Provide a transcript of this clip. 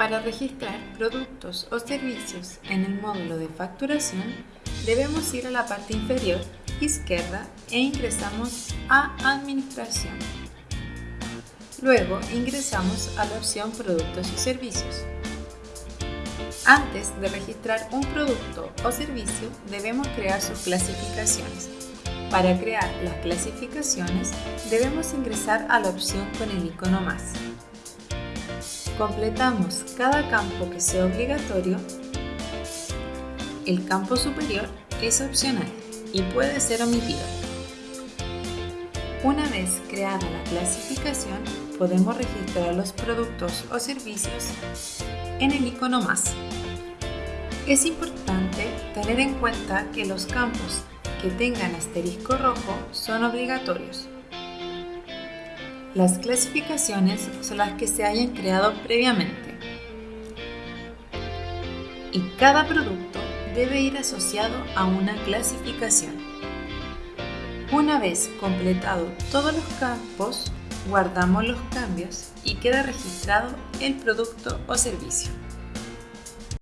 Para registrar productos o servicios en el módulo de facturación, debemos ir a la parte inferior izquierda e ingresamos a Administración. Luego ingresamos a la opción Productos y Servicios. Antes de registrar un producto o servicio, debemos crear sus clasificaciones. Para crear las clasificaciones, debemos ingresar a la opción con el icono más. Completamos cada campo que sea obligatorio. El campo superior es opcional y puede ser omitido. Una vez creada la clasificación, podemos registrar los productos o servicios en el icono más. Es importante tener en cuenta que los campos que tengan asterisco rojo son obligatorios. Las clasificaciones son las que se hayan creado previamente. Y cada producto debe ir asociado a una clasificación. Una vez completado todos los campos, guardamos los cambios y queda registrado el producto o servicio.